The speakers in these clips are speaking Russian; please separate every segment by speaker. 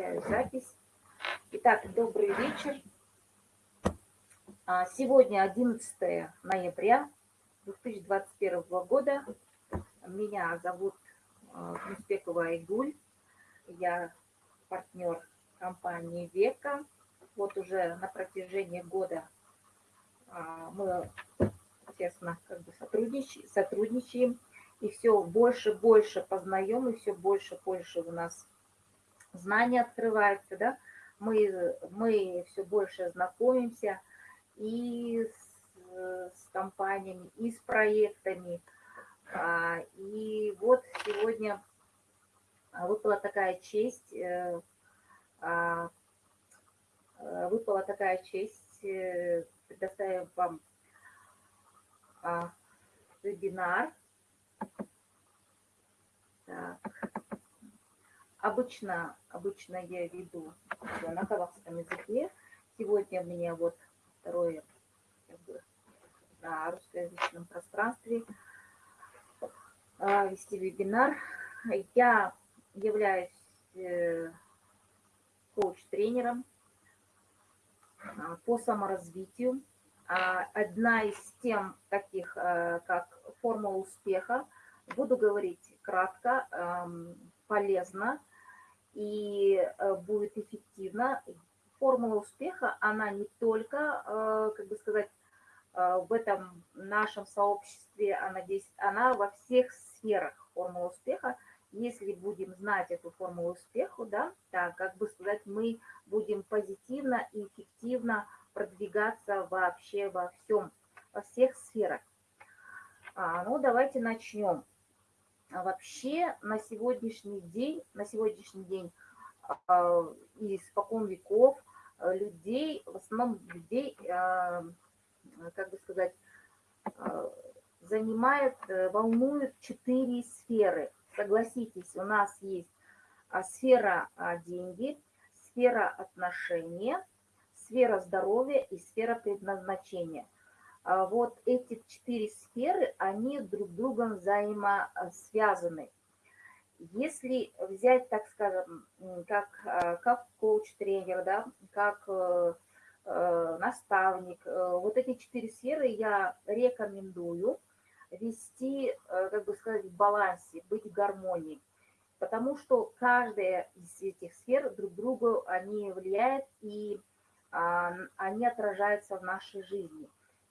Speaker 1: Включаю запись. Итак, добрый вечер. А, сегодня 11 ноября 2021 года. Меня зовут Муспекова Айгуль. Я партнер компании «Века». Вот уже на протяжении года а, мы тесно как бы сотрудничаем, сотрудничаем и все больше больше познаем, и все больше больше у нас знания открываются, да, мы, мы все больше знакомимся и с, с компаниями, и с проектами. А, и вот сегодня выпала такая честь, э, а, э, выпала такая честь э, предоставим вам а, вебинар. Так. Обычно, обычно я веду на казахском языке. Сегодня мне вот второе на русскоязычном пространстве а, вести вебинар. Я являюсь э, коуч-тренером а, по саморазвитию. А, одна из тем таких, как формула успеха, буду говорить кратко, полезно и э, будет эффективно. Формула успеха, она не только, э, как бы сказать, в этом нашем сообществе, она, здесь, она во всех сферах формула успеха. Если будем знать эту формулу успеха, да, так, как бы сказать, мы будем позитивно и эффективно продвигаться вообще во всем, во всех сферах. А, ну, давайте начнем. А вообще на сегодняшний день, на сегодняшний день а, и испокон веков а, людей, в основном людей, а, как бы сказать, занимает, э, волнуют четыре сферы. Согласитесь, у нас есть сфера деньги, сфера отношения, сфера здоровья и сфера предназначения. А вот эти четыре сферы, они друг другом взаимосвязаны. Если взять, так скажем, как, а, как коуч-тренер, да, как э, э, наставник, э, вот эти четыре сферы я рекомендую вести, как бы сказать, в балансе, быть в гармонии. Потому что каждая из этих сфер друг другу они влияют и а, они отражаются в нашей жизни.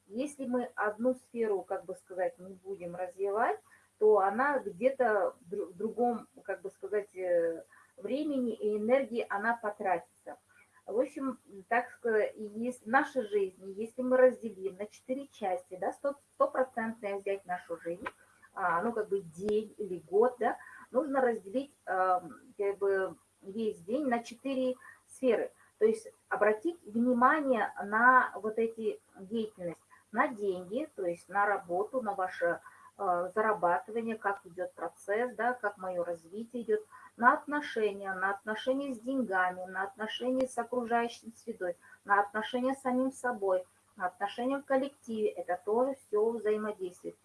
Speaker 1: Если мы одну сферу, как бы сказать, не будем развивать, то она где-то в другом, как бы сказать, э, времени и энергии она потратится. В общем, так сказать, есть в нашей жизни, если мы разделим на четыре части, да, стопроцентное взять нашу жизнь, а, ну, как бы день или год, да, нужно разделить как бы весь день на четыре сферы – то есть обратить внимание на вот эти деятельности, на деньги, то есть на работу, на ваше э, зарабатывание, как идет процесс, да, как мое развитие идет, на отношения, на отношения с деньгами, на отношения с окружающей средой, на отношения с самим собой, на отношения в коллективе. Это тоже все взаимодействует.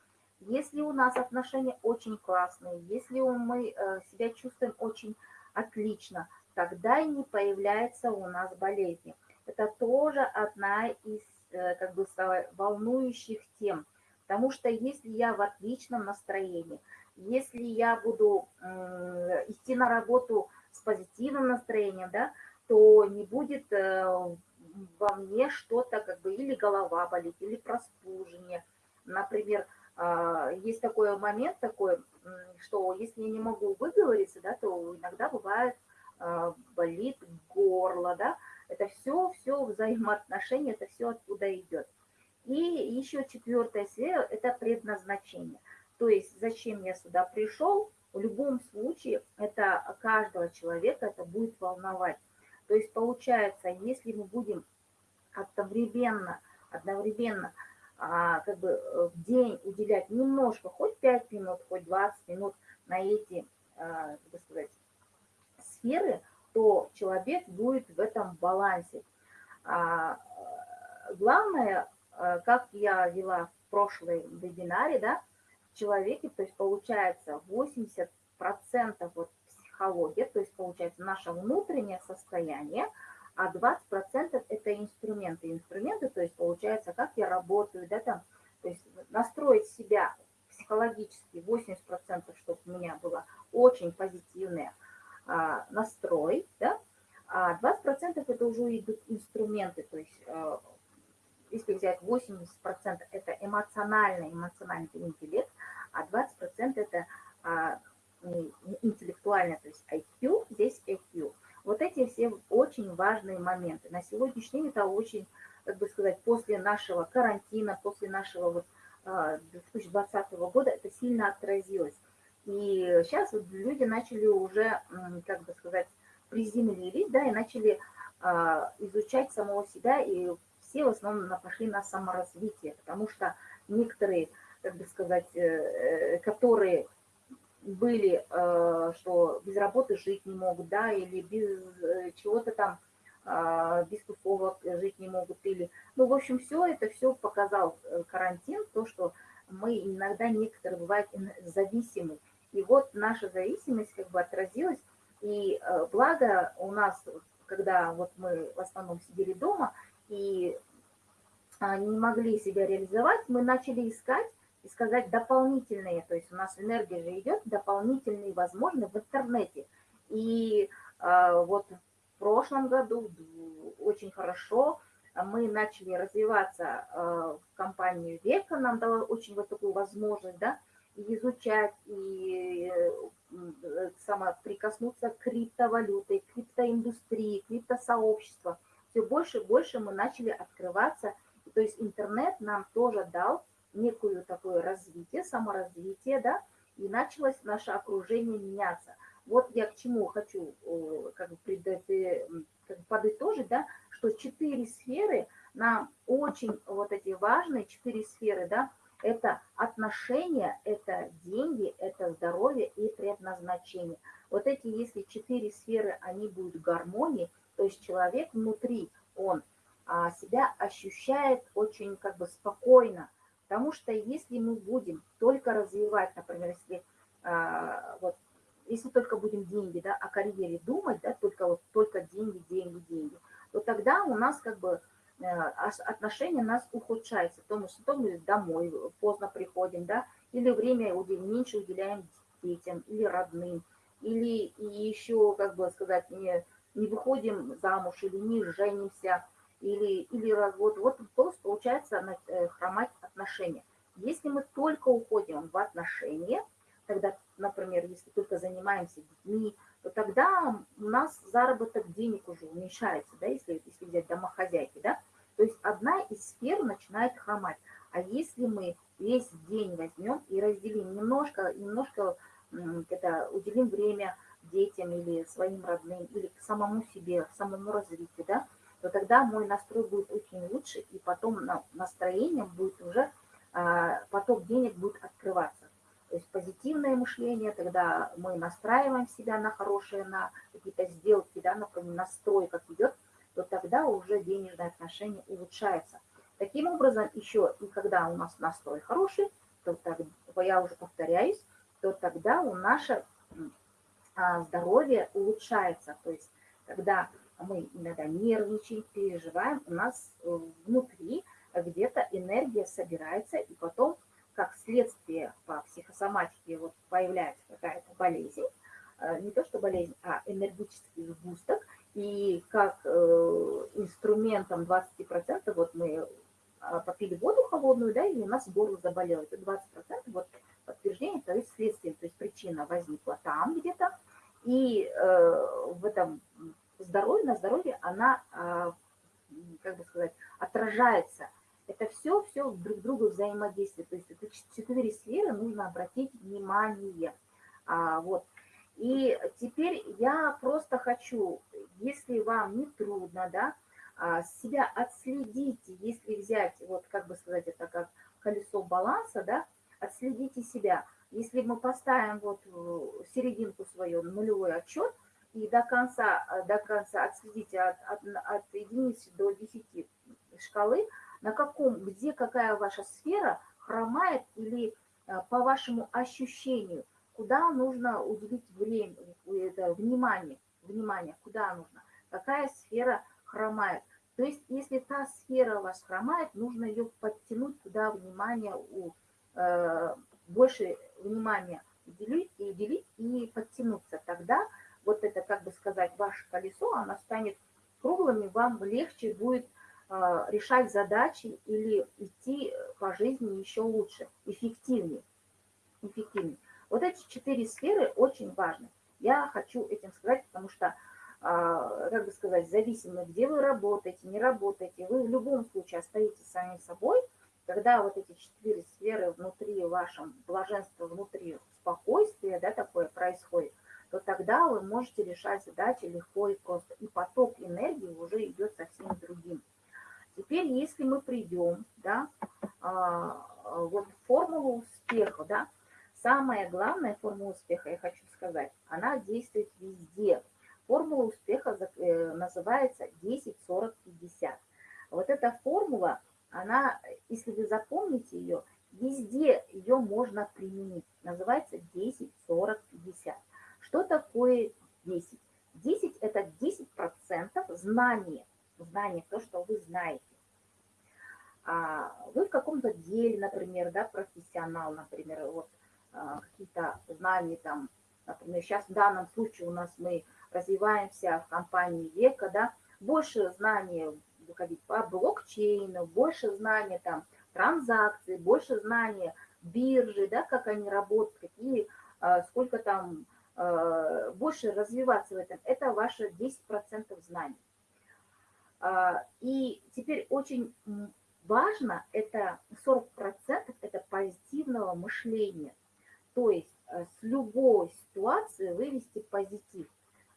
Speaker 1: Если у нас отношения очень классные, если мы э, себя чувствуем очень отлично, тогда и не появляется у нас болезни. Это тоже одна из как бы волнующих тем, потому что если я в отличном настроении, если я буду идти на работу с позитивным настроением, да, то не будет э, во мне что-то, как бы, или голова болит, или простужение. Например, а, есть такой момент такой, что если я не могу выговориться, да, то иногда бывает а, болит горло, да, это все, все взаимоотношения, это все оттуда идет. И еще четвертая сфера – это предназначение. То есть зачем я сюда пришел, в любом случае это каждого человека это будет волновать. То есть получается, если мы будем одновременно, одновременно а, как бы в день уделять немножко, хоть 5 минут, хоть 20 минут на эти, а, как сказать, сферы, то человек будет в этом балансе. А, главное, а, как я вела в прошлой вебинаре, да, в человеке, то есть получается 80% вот психология, то есть получается наше внутреннее состояние, а 20% это инструменты. Инструменты, то есть получается, как я работаю, да, там, то есть настроить себя психологически 80%, чтобы у меня было очень позитивный а, настрой, да, а 20% это уже идут инструменты, то есть а, если взять 80% это эмоциональный, эмоциональный интеллект, а 20% это а, интеллектуальный, то есть IQ, здесь EQ. Вот эти все очень важные моменты. На сегодняшний день это очень, как бы сказать, после нашего карантина, после нашего вот 2020 а, года это сильно отразилось. И сейчас вот люди начали уже, как бы сказать, приземлились, да, и начали а, изучать самого себя, и все в основном пошли на саморазвитие, потому что некоторые, как бы сказать, э, э, которые были, э, что без работы жить не могут, да, или без чего-то там, а, без тусовок жить не могут, или, ну, в общем, все это все показал карантин, то, что мы иногда некоторые бывают зависимы. И вот наша зависимость как бы отразилась, и благо у нас, когда вот мы в основном сидели дома, и а, не могли себя реализовать, мы начали искать и сказать дополнительные, то есть у нас энергия же идет, дополнительные возможны в интернете. И а, вот в прошлом году очень хорошо мы начали развиваться а, в компанию Века, нам дала очень вот такую возможность, да, изучать и э, самоприкоснуться к криптовалюте, криптоиндустрии, криптосообществу. Все больше и больше мы начали открываться то есть интернет нам тоже дал некую такое развитие, саморазвитие, да, и началось наше окружение меняться. Вот я к чему хочу как бы, э, как бы подытожить, да, что четыре сферы нам очень вот эти важные четыре сферы, да, это отношения, это деньги, это здоровье и предназначение. Вот эти, если четыре сферы, они будут в гармонии, то есть человек внутри, он а, себя ощущает очень как бы спокойно. Потому что если мы будем только развивать, например, если а, вот если только будем деньги, да, о карьере думать, да, только вот только деньги, деньги, деньги, то тогда у нас как бы э, отношения у нас ухудшаются, потому что то мы домой поздно приходим, да, или время меньше уделяем детям или родным, или еще, как бы сказать, не, не выходим замуж или не женимся, или, или развод, вот просто получается э, хромать отношения. Если мы только уходим в отношения, тогда, например, если только занимаемся детьми, то тогда у нас заработок денег уже уменьшается, да, если, если взять домохозяйки, да, то есть одна из сфер начинает хромать. А если мы весь день возьмем и разделим немножко, немножко это, уделим время детям или своим родным, или самому себе, самому развитию, да, то тогда мой настрой будет очень лучше, и потом настроение будет уже, а, поток денег будет открываться. То есть позитивное мышление, тогда мы настраиваем себя на хорошие, на какие-то сделки, да, например, настрой как идет, то тогда уже денежные отношения улучшаются. Таким образом, еще и когда у нас настрой хороший, то тогда, я уже повторяюсь, то тогда у наше а, здоровье улучшается. То есть, когда мы иногда нервничаем, переживаем, у нас э, внутри где-то энергия собирается, и потом, как следствие по психосоматике, вот появляется какая-то болезнь, э, не то что болезнь, а энергетический сгусток, и как э, инструментом 20%, вот мы попили воду холодную, да, и у нас горло заболело, это 20%, вот подтверждение, то есть следствие, то есть причина возникла там где-то, и в этом здоровье, на здоровье она, а, как бы сказать, отражается. Это все, все друг другу взаимодействует. То есть это четыре сферы нужно обратить внимание. А, вот. И теперь я просто хочу, если вам не трудно, да, а, себя отследите, если взять, вот как бы сказать, это как колесо баланса, да, отследите себя. Если мы поставим вот серединку свою, нулевой отчет, и до конца, э, до конца отследите от, от, от единицы до 10 шкалы, на каком, где какая ваша сфера хромает или э, по вашему ощущению, куда нужно уделить время, это внимание, внимание, куда нужно, какая сфера хромает. То есть, если та сфера у вас хромает, нужно ее подтянуть туда внимание, у, э, больше внимания уделить и уделить и подтянуться. Тогда вот это, как бы сказать, ваше колесо, оно станет круглым, и вам легче будет решать задачи или идти по жизни еще лучше, эффективнее. эффективнее. Вот эти четыре сферы очень важны. Я хочу этим сказать, потому что а, как бы сказать, зависимо, где вы работаете, не работаете, вы в любом случае остаетесь самим собой, когда вот эти четыре сферы внутри вашем блаженства, внутри спокойствия, да, такое происходит, то тогда вы можете решать задачи легко и просто. И поток энергии уже идет совсем. Теперь, если мы придем, да, а, вот формулу успеха, да, самая главная формула успеха, я хочу сказать, она действует везде – Формула успеха э, называется 10-40-50. Вот эта формула, она, если вы запомните ее, везде ее можно применить. Называется 10-40-50. Что такое 10? 10 – это 10% знания. Знание, то, что вы знаете. А вы в каком-то деле, например, да, профессионал, например, вот а, какие-то знания там, например, сейчас в данном случае у нас мы развиваемся в компании века, да, больше знаний выходить по блокчейну, больше знаний там транзакций, больше знаний биржи, да, как они работают, какие, сколько там, а, больше развиваться в этом. Это ваше 10% знаний. И теперь очень важно, это 40% это позитивного мышления. То есть э, с любой ситуации вывести позитив.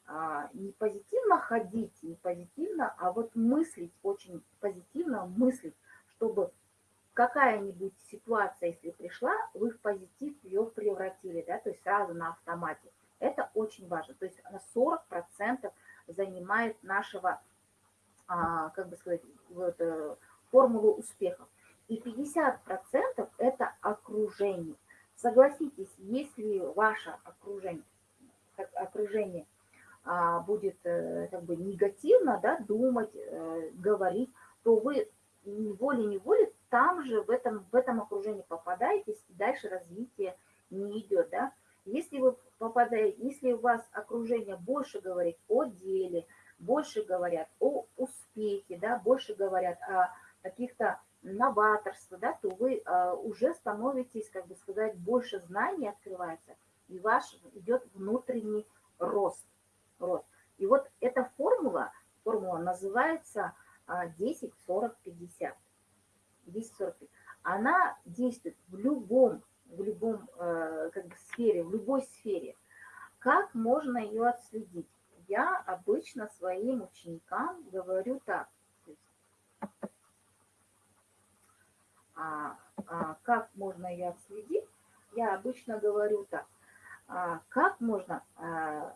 Speaker 1: А, не позитивно ходить, не позитивно, а вот мыслить, очень позитивно мыслить, чтобы какая-нибудь ситуация, если пришла, вы в позитив ее превратили, да, то есть сразу на автомате. Это очень важно. То есть на 40% занимает нашего, а, как бы сказать, э, формулу успеха. И 50% это окружение. Согласитесь, если ваше окружение, окружение – а, будет э, как бы негативно да, думать, э, говорить, то вы волей-неволей там же, в этом, в этом окружении попадаетесь, и дальше развитие не идет. Да? Если вы попадаете, если у вас окружение больше говорит о деле, больше говорят о успехе, да, больше говорят о каких-то новаторстве, да, то вы а, уже становитесь, как бы сказать, больше знаний открывается, и ваш идет внутренний рост рост. И вот эта формула, формула называется 10, 40, 50. 10, 40, 50. Она действует в любом, в любом э, как бы, сфере, в любой сфере. Как можно ее отследить? Я обычно своим ученикам говорю так. А, а, как можно ее отследить? Я обычно говорю так. А, как можно а,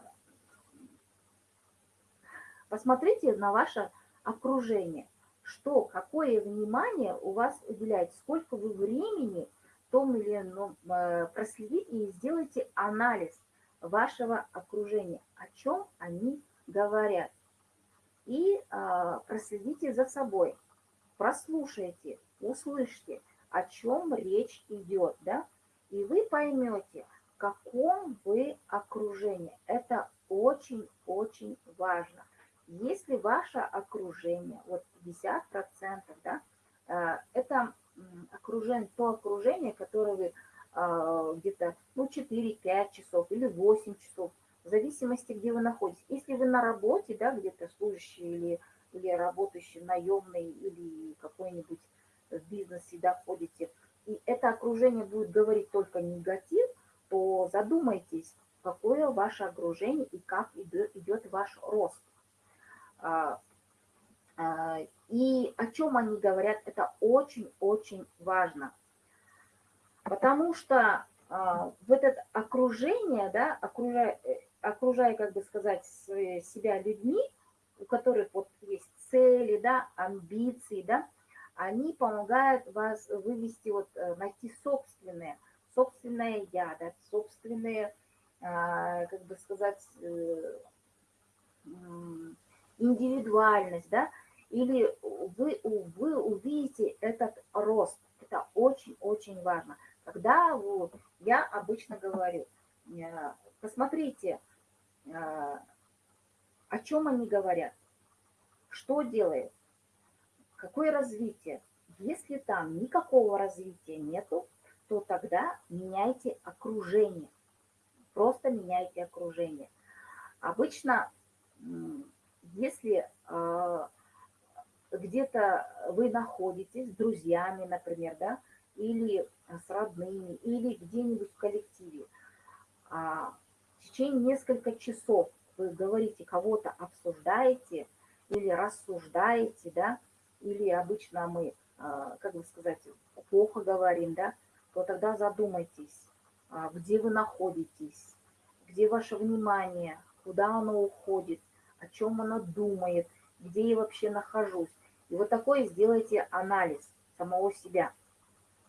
Speaker 1: Посмотрите на ваше окружение, что, какое внимание у вас уделяет, сколько вы времени том или ином э, проследите и сделайте анализ вашего окружения, о чем они говорят. И а, проследите за собой, прослушайте, услышьте, о чем речь идет, да, и вы поймете, в каком вы окружении. Это очень-очень важно. Если ваше окружение, вот 50%, да, э, это окружение, то окружение, которое вы э, где-то ну, 4-5 часов или 8 часов, в зависимости, где вы находитесь. Если вы на работе, да, где-то служащий или, или работающий наемный или какой-нибудь в бизнесе доходите, и это окружение будет говорить только негатив, то задумайтесь, какое ваше окружение и как идет, ваш рост. А, а, и о чем они говорят, это очень-очень важно. Потому что а, в это окружение, да, окружая, э, окружая, как бы сказать, себя людьми, у которых вот есть цели, да, амбиции, да, они помогают вас вывести, вот, э, найти собственное, собственное я, да, собственные как бы сказать, индивидуальность, да, или вы, вы увидите этот рост. Это очень-очень важно. Когда вот, я обычно говорю, э, посмотрите, э, о чем они говорят, что делает, какое развитие. Если там никакого развития нету, то тогда меняйте окружение. Просто меняйте окружение. Обычно, если э, где-то вы находитесь с друзьями, например, да, или с родными, или где-нибудь в коллективе. А в течение нескольких часов вы говорите, кого-то обсуждаете или рассуждаете, да, или обычно мы, а, как бы сказать, плохо говорим, да, то тогда задумайтесь, а, где вы находитесь, где ваше внимание, куда оно уходит, о чем оно думает, где я вообще нахожусь. И вот такой сделайте анализ самого себя.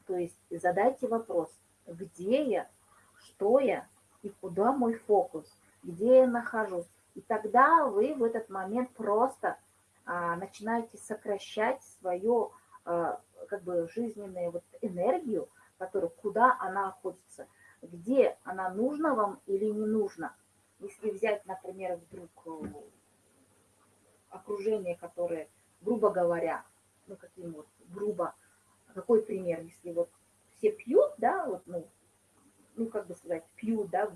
Speaker 1: То есть задайте вопрос, где я, что я и куда мой фокус, где я нахожусь. И тогда вы в этот момент просто начинаете сокращать свою а, как бы жизненную вот энергию, которая, куда она находится, где она нужна вам или не нужна. Если взять, например, вдруг э, окружение, которое грубо говоря, ну каким вот грубо, какой пример, если вот все пьют, да, вот, ну, ну, как бы сказать, пьют, да,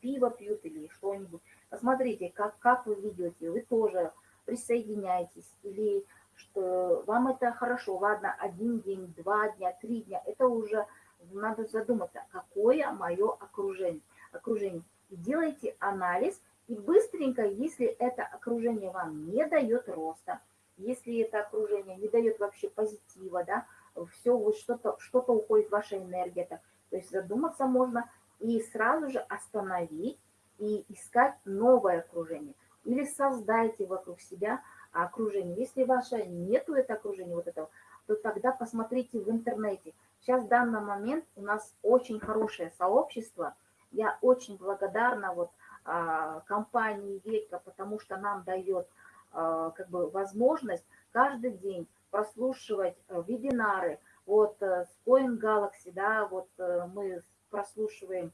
Speaker 1: пиво пьют или что-нибудь. Посмотрите, как, как вы ведете, вы тоже присоединяйтесь или что вам это хорошо, ладно, один день, два дня, три дня, это уже надо задуматься, какое мое окружение. окружение. Делайте анализ, и быстренько, если это окружение вам не дает роста, если это окружение не дает вообще позитива, да, все, вот что-то что, -то, уходит ваша энергия, так, то есть задуматься можно и сразу же остановить и искать новое окружение. Или создайте вокруг себя окружение. Если ваше нету это окружение вот этого, то тогда посмотрите в интернете. Сейчас в данный момент у нас очень хорошее сообщество. Я очень благодарна вот а, компании Века, потому что нам дает а, как бы возможность каждый день прослушивать э, вебинары. Вот э, с Coin Galaxy, да, вот э, мы прослушиваем,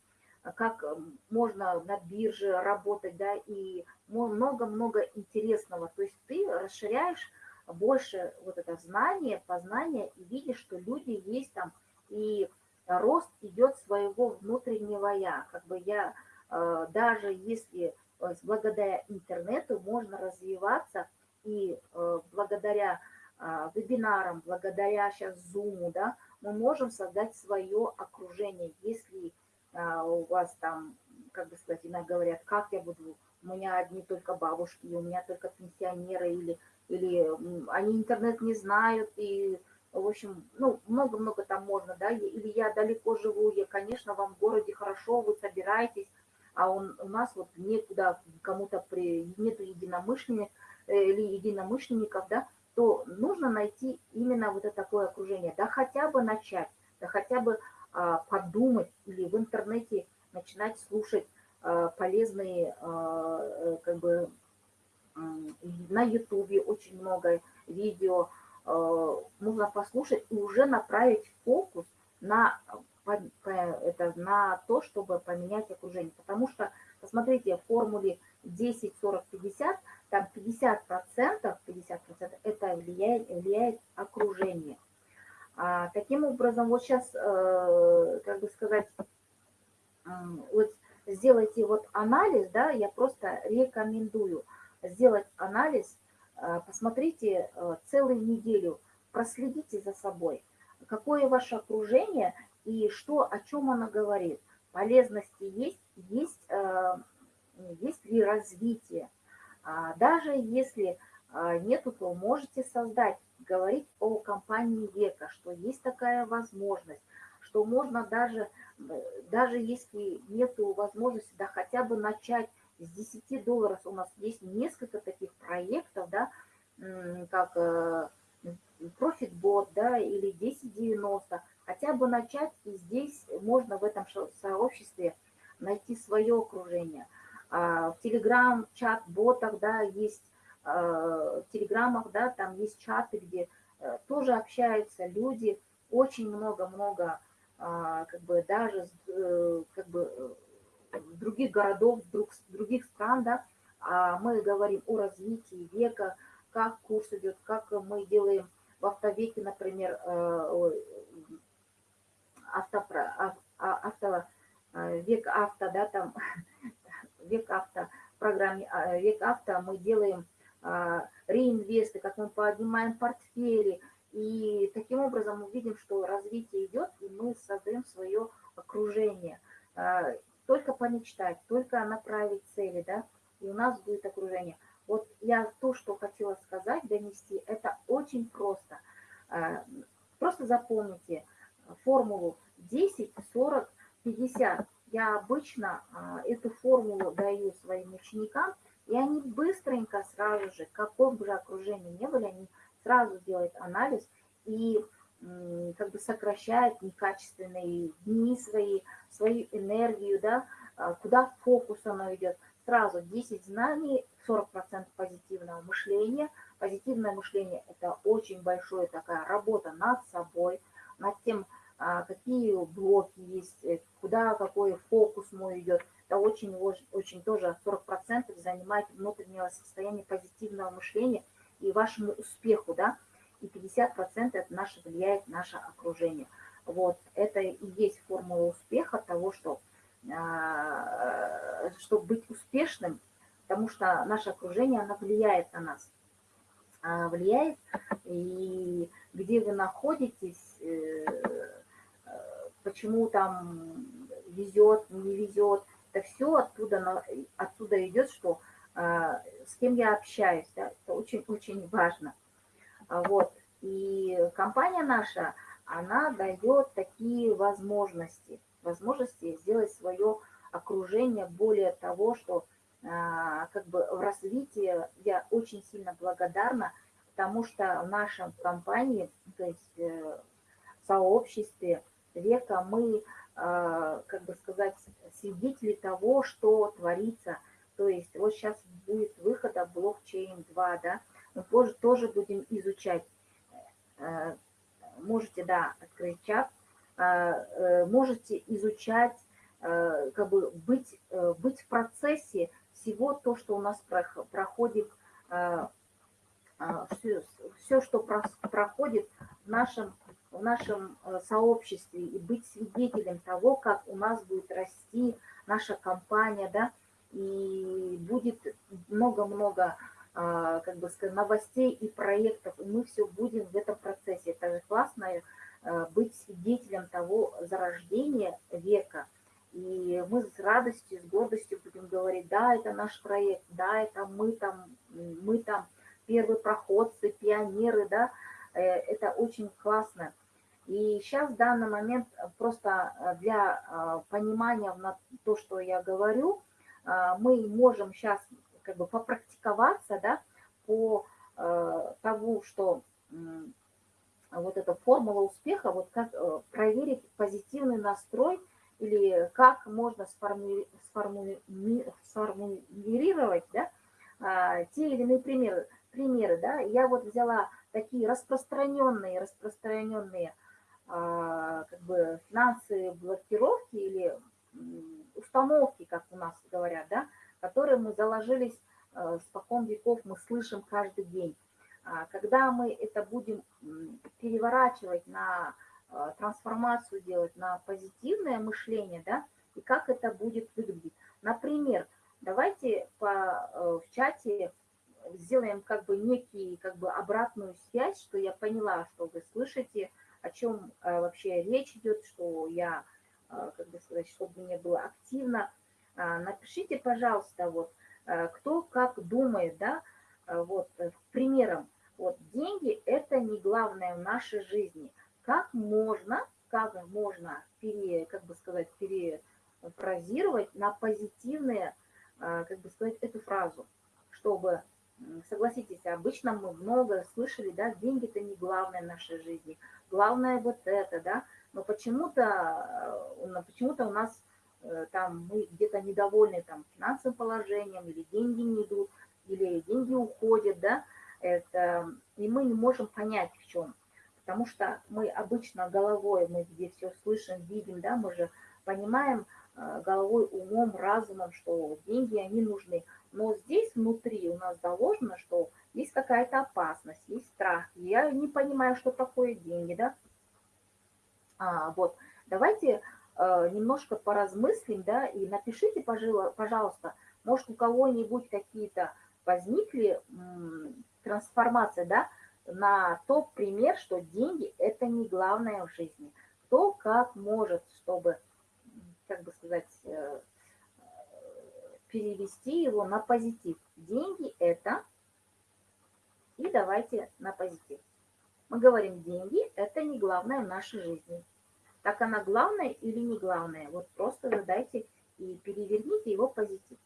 Speaker 1: как можно на бирже работать, да, и много-много интересного. То есть ты расширяешь больше вот это знание, познание и видишь, что люди есть там, и рост идет своего внутреннего я. Как бы я, даже если Э, благодаря интернету можно развиваться, и э, благодаря вебинарам, благодаря сейчас Zoom, да, мы можем создать свое окружение. Если у вас там, как бы сказать, иногда говорят, как я буду, у меня одни только бабушки, у меня только пенсионеры, или, или они интернет не знают, и, в общем, ну, много-много там можно, да, или я далеко живу, я, конечно, вам в городе хорошо, вы собираетесь, а он, у нас вот некуда кому-то при, нету единомышленников, э, или единомышленников, да, то нужно найти именно вот это такое окружение, да хотя бы начать, да хотя бы а, подумать или в интернете начинать слушать полезные, а, э, как бы на ютубе очень много видео, можно послушать и уже направить фокус на это на то, чтобы поменять окружение. Потому что, посмотрите, в формуле 10, 40, 50, там 50%, 50% это влияет, влияет окружение. А, таким образом, вот сейчас, э, как бы сказать, э, вот сделайте вот анализ, да, я просто рекомендую сделать анализ, э, посмотрите э, целую неделю, проследите за собой, какое ваше окружение и что, о чем она говорит. Полезности есть, есть, э, есть ли развитие. А даже если нету, то можете создать, говорить о компании века, что есть такая возможность, что можно даже, даже если нету возможности, да хотя бы начать с 10 долларов. У нас есть несколько таких проектов, да, как ProfitBot, да, или 1090, хотя бы начать, и здесь можно в этом сообществе найти свое окружение. А, в Телеграм, чат-ботах, да, есть, в Телеграмах, да, там есть чаты, где тоже общаются люди, очень много-много, как бы даже, как бы, других городов, других стран, да, а мы говорим о развитии века, как курс идет, как мы делаем в автовеке, например, э, авто, а, э, век авто, да, там, век авто, программе а, век авто мы делаем реинвесты, как мы поднимаем портфели, и таким образом мы видим, что развитие идет, и мы создаем свое окружение. Э, только помечтать, только направить цели, да, и у нас будет окружение. Вот я то, что хотела сказать, донести, это очень просто. А, просто запомните формулу 10, 40, 50. Я обычно а, эту формулу даю своим ученикам, и они быстренько сразу же, каком бы окружении не были, они сразу делают анализ и как бы сокращают некачественные дни свои, свою энергию, да, а, куда фокус оно идет – сразу 10 знаний, 40% позитивного мышления. Позитивное мышление – это очень большая такая работа над собой, над тем, а, какие блоки есть, э, куда какой фокус мой идет. Это очень, очень тоже 40% занимает внутреннего состояния позитивного мышления и вашему успеху, да, и 50% это наше влияет наше окружение. Вот, это и есть формула успеха того, что а, чтобы быть успешным, потому что наше окружение, оно влияет на нас. А, влияет, и где вы находитесь, э, э, почему там везет, не везет, это все оттуда, оттуда идет, что с кем я общаюсь, да, это очень-очень важно. Вот. И компания наша, она дает такие возможности – возможности сделать свое окружение более того, что а, как бы в развитии я очень сильно благодарна, потому что в нашем компании, то есть э, в сообществе века мы, а, как бы сказать, свидетели того, что творится. То есть вот сейчас будет выхода блокчейн 2, да, мы позже тоже будем изучать. Э, можете, да, открыть чат, а, э, можете изучать, э, как бы быть, э, быть в процессе всего то, что у нас проходит, все, все что проходит в нашем, в нашем сообществе, и быть свидетелем того, как у нас будет расти наша компания, да, и будет много-много как бы сказать, новостей и проектов, и мы все будем в этом процессе. Это же классная Э, быть свидетелем того зарождения века. И мы с радостью, с гордостью будем говорить, да, это наш проект, да, это мы там, мы там первые проходцы, пионеры, да, э, это очень классно. И сейчас в данный момент просто для понимания на то, что я говорю, мы можем сейчас как бы попрактиковаться, да, по тому, что вот эта формула успеха, вот как э, проверить позитивный настрой или как можно сформули, сформули, сформулировать да, а, те или иные примеры. примеры да. Я вот взяла такие распространенные, распространенные а, как бы финансовые блокировки или установки, как у нас говорят, да, которые мы заложились э, спокон веков, мы слышим каждый день. А, когда мы это будем переворачивать на а, трансформацию делать, на позитивное мышление, да, и как это будет выглядеть. Например, давайте по, э, в чате сделаем как бы некий, как бы обратную связь, что я поняла, что вы слышите, о чем э, вообще речь идет, что я, э, как бы сказать, чтобы мне было активно. А, напишите, пожалуйста, вот, кто как думает, да, вот, примером, вот деньги – это не главное в нашей жизни. Как можно, как можно, пере, как бы сказать, перефразировать на позитивные, а, как бы сказать, эту фразу, чтобы, согласитесь, обычно мы много слышали, да, деньги – это не главное в нашей жизни, главное вот это, да, но почему-то почему, -то, почему у нас э, там мы где-то недовольны там финансовым положением, или деньги не идут, или деньги уходят, да, это, и мы не можем понять в чем. Потому что мы обычно головой, мы где все слышим, видим, да, мы же понимаем э, головой, умом, разумом, что деньги, они нужны. Но здесь внутри у нас заложено, что есть какая-то опасность, есть страх. Я не понимаю, что такое деньги, да. А, вот, давайте э, немножко поразмыслим, да, и напишите, пожалуйста, может, у кого-нибудь какие-то возникли трансформация, да, на тот пример, что деньги – это не главное в жизни. Кто как может, чтобы, как бы сказать, э, перевести его на позитив. Деньги – это, и давайте на позитив. Мы говорим, деньги – это не главное в нашей жизни. Так она главная или не главная? Вот просто задайте и переверните его позитив.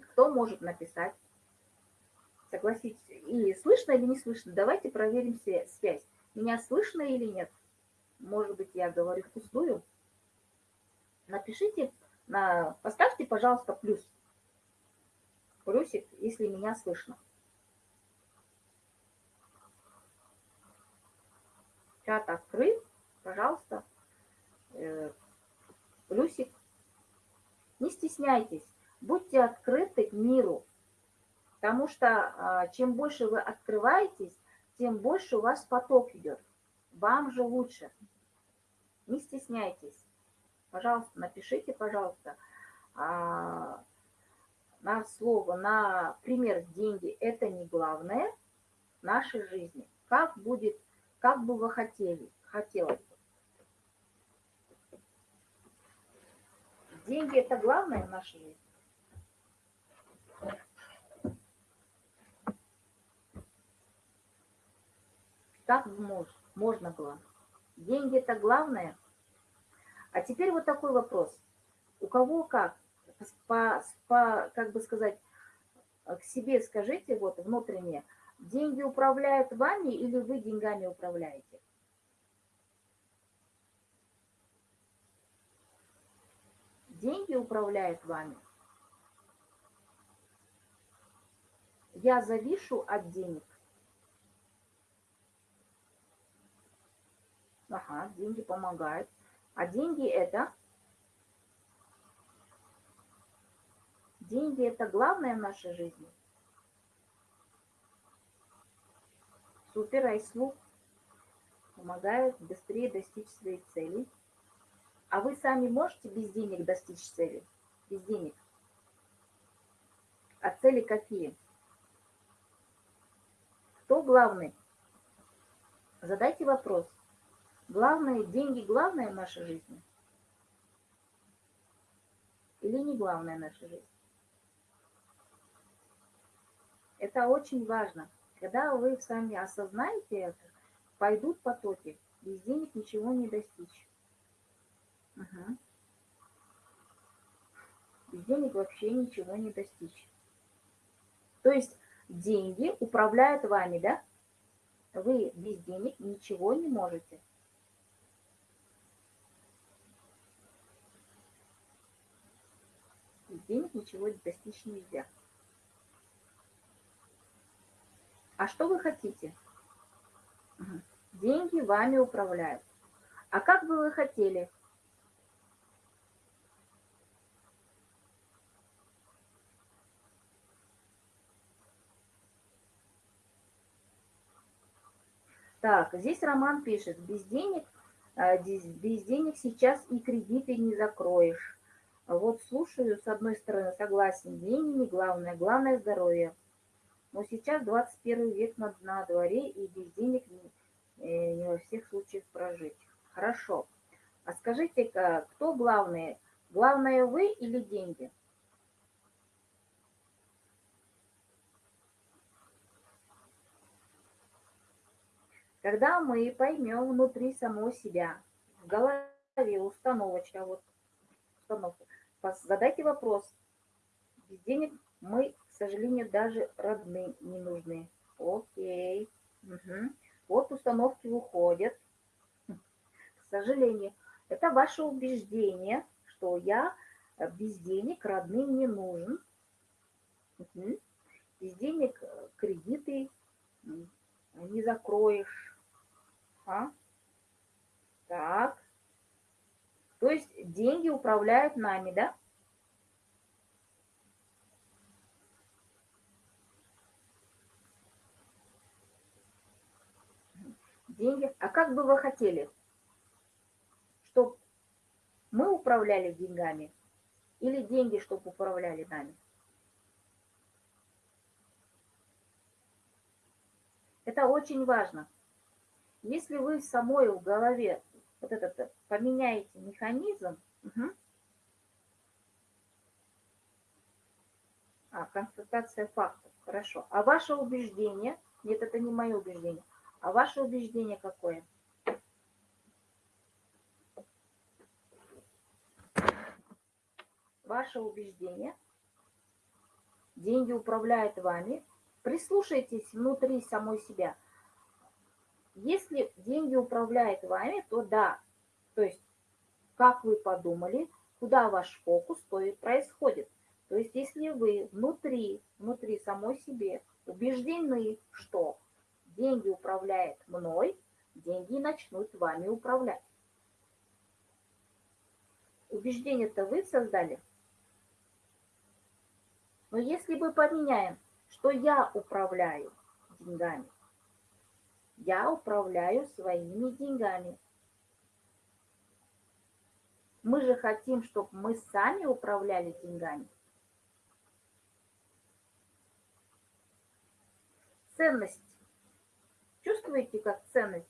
Speaker 1: Кто может написать? Согласитесь. И слышно или не слышно? Давайте проверим связь. Меня слышно или нет? Может быть, я говорю впустую? Напишите, на, поставьте, пожалуйста, плюс. Плюсик, если меня слышно. Чат открыт, пожалуйста. Э, плюсик. Не стесняйтесь, будьте открыты к миру, Потому что а, чем больше вы открываетесь, тем больше у вас поток идет. Вам же лучше. Не стесняйтесь. Пожалуйста, напишите, пожалуйста, а, на слово, на пример деньги. Это не главное в нашей жизни. Как будет, как бы вы хотели, хотелось бы. Деньги – это главное в нашей жизни. Как можно было? Деньги – это главное. А теперь вот такой вопрос. У кого как? По, по, как бы сказать, к себе скажите вот внутренне, деньги управляют вами или вы деньгами управляете? Деньги управляют вами. Я завишу от денег. Ага, деньги помогают. А деньги это... Деньги это главное в нашей жизни. Супер, Айслу помогают быстрее достичь своей цели. А вы сами можете без денег достичь цели? Без денег. А цели какие? Кто главный? Задайте вопрос. Главное, деньги главное в нашей жизни? Или не главное в нашей жизни? Это очень важно. Когда вы сами осознаете это, пойдут потоки. Без денег ничего не достичь. Угу. Без денег вообще ничего не достичь. То есть деньги управляют вами, да? Вы без денег ничего не можете. денег ничего достичь нельзя. А что вы хотите? Деньги вами управляют. А как бы вы хотели? Так, здесь Роман пишет, без денег, э, без денег сейчас и кредиты не закроешь. Вот слушаю, с одной стороны, согласен, деньги не главное, главное здоровье. Но сейчас 21 век на, на дворе, и без денег не, э, не во всех случаях прожить. Хорошо. А скажите-ка, кто главный? Главное вы или деньги? Когда мы поймем внутри самого себя, в голове установочка, вот установка, задайте вопрос. Без денег мы, сожалению, даже родные не нужны. Окей. Угу. Вот установки уходят. К сожалению. Это ваше убеждение, что я э, без денег родным не нужен. Угу. Без денег э, кредиты не закроешь. А? Так. То есть деньги управляют нами, да? Деньги. А как бы вы хотели, чтобы мы управляли деньгами или деньги, чтобы управляли нами? Это очень важно. Если вы самой в голове вот этот поменяете механизм, угу. а, констатация фактов, хорошо. А ваше убеждение, нет, это не мое убеждение, а ваше убеждение какое? Ваше убеждение, деньги управляют вами, прислушайтесь внутри самой себя – если деньги управляют вами, то да, то есть как вы подумали, куда ваш фокус, то и происходит. То есть если вы внутри, внутри самой себе убеждены, что деньги управляют мной, деньги начнут вами управлять. Убеждение-то вы создали. Но если мы поменяем, что я управляю деньгами, я управляю своими деньгами. Мы же хотим, чтобы мы сами управляли деньгами. Ценность. Чувствуете, как ценность?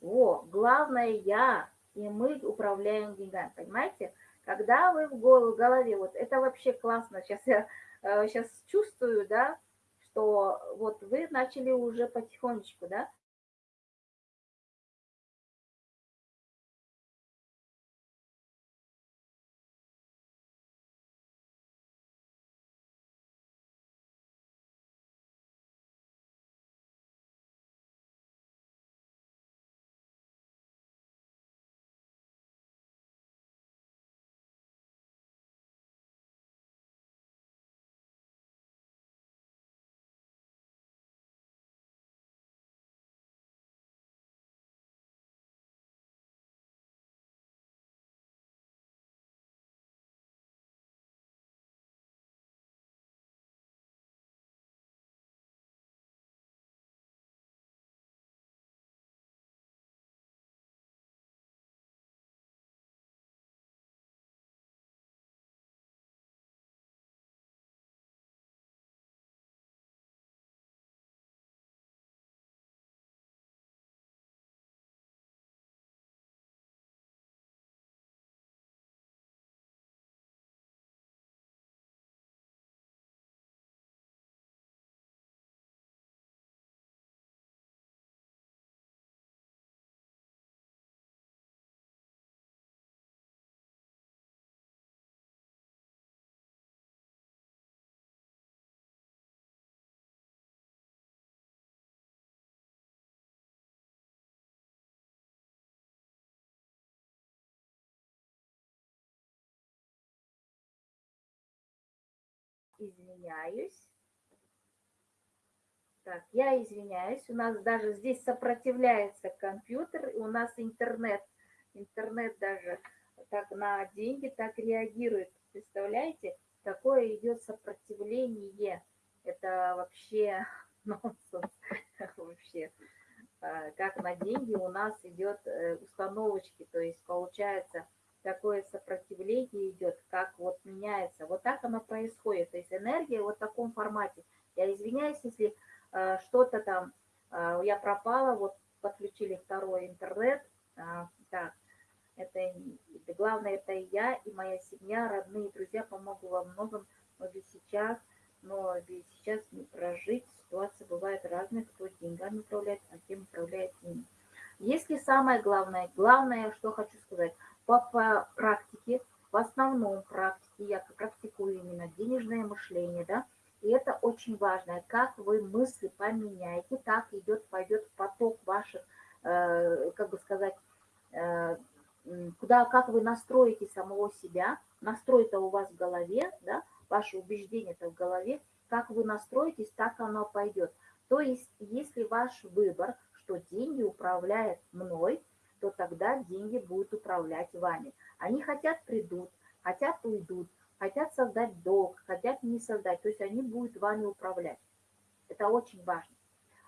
Speaker 1: О, главное я, и мы управляем деньгами. Понимаете? Когда вы в голове, вот это вообще классно, сейчас я сейчас э, чувствую, да, что вот вы начали уже потихонечку, да, извиняюсь. Так, я извиняюсь, у нас даже здесь сопротивляется компьютер, у нас интернет, интернет даже так на деньги так реагирует. Представляете, такое идет сопротивление. Это вообще нонсенс. Вообще. А, как на деньги у нас идет э, установочки, то есть получается такое сопротивление идет, как вот меняется. Вот так оно происходит. То есть энергия вот в таком формате. Я извиняюсь, если э, что-то там, э, я пропала, вот подключили второй интернет. Э, так, это, это главное, это я, и моя семья, родные, друзья помогут во многом, но ведь сейчас, но ведь сейчас не прожить. Ситуация бывает разная, кто деньгами управляет, а кем управляет ими. Если самое главное, главное, что хочу сказать – по, практике, в основном практике, я практикую именно денежное мышление, да, и это очень важно, как вы мысли поменяете, так идет, пойдет поток ваших э, как бы сказать, э, куда, как вы настроите самого себя, настрой-то у вас в голове, да, ваше убеждение-то в голове, как вы настроитесь, так оно пойдет. То есть, если ваш выбор, что деньги управляют мной, то тогда деньги будут управлять вами. Они хотят придут, хотят уйдут, хотят создать долг, хотят не создать. То есть они будут вами управлять. Это очень важно.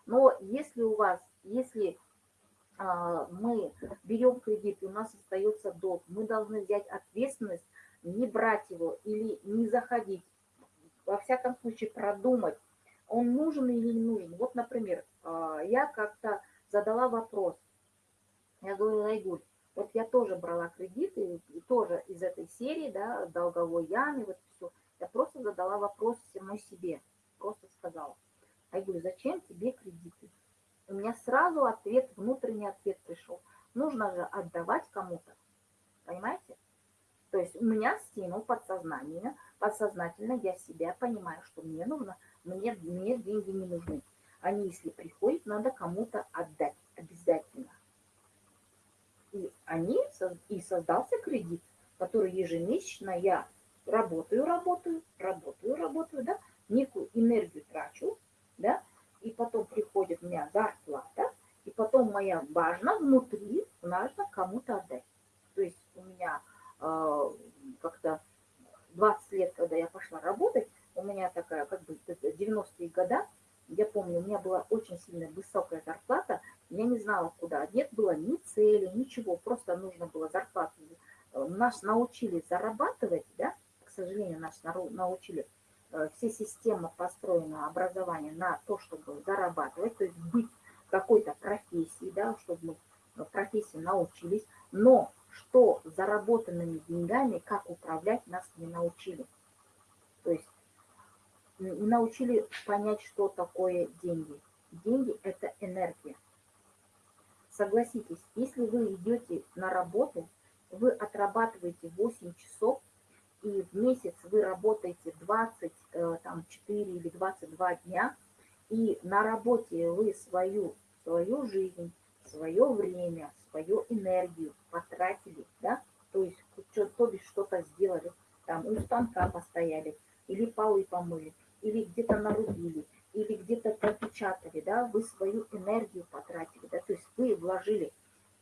Speaker 1: Но если у вас, если а, мы берем кредит, и у нас остается долг, мы должны взять ответственность, не брать его или не заходить. Во всяком случае продумать, он нужен или не нужен. Вот, например, а, я как-то задала вопрос. Я говорю, Айгуль, вот я тоже брала кредиты, и тоже из этой серии, да, долговой яме, вот все. Я просто задала вопрос самой себе, просто сказала. Говорю, зачем тебе кредиты? У меня сразу ответ, внутренний ответ пришел. Нужно же отдавать кому-то. Понимаете? То есть у меня стимул подсознательно, подсознательно я себя понимаю, что мне нужно, мне, мне деньги не нужны. Они, если приходят, надо кому-то отдать обязательно. И они, и создался кредит, который ежемесячно я работаю, работаю, работаю, работаю, да, некую энергию трачу, да, и потом приходит у меня зарплата, и потом моя важно внутри, нужно кому-то отдать. То есть у меня э, как-то 20 лет, когда я пошла работать, у меня такая, как бы, 90-е года, я помню, у меня была очень сильно высокая зарплата, я не знала, куда. Нет было ни цели, ничего, просто нужно было зарплату. Э, нас научили зарабатывать, да, к сожалению, нас научили, э, все системы построена, образование на то, чтобы зарабатывать, то есть быть какой-то профессией, да, чтобы мы профессии научились, но что заработанными деньгами, как управлять, нас не научили. То есть не научили понять, что такое деньги. Деньги – это энергия. Согласитесь, если вы идете на работу, вы отрабатываете 8 часов, и в месяц вы работаете 24 э, или 22 дня, и на работе вы свою, свою жизнь, свое время, свою энергию потратили, да, то есть то бишь что-то сделали, там у станка постояли, или полы помыли, или где-то нарубили, или где-то пропечатали, да, вы свою энергию потратили, да, то есть вы вложили,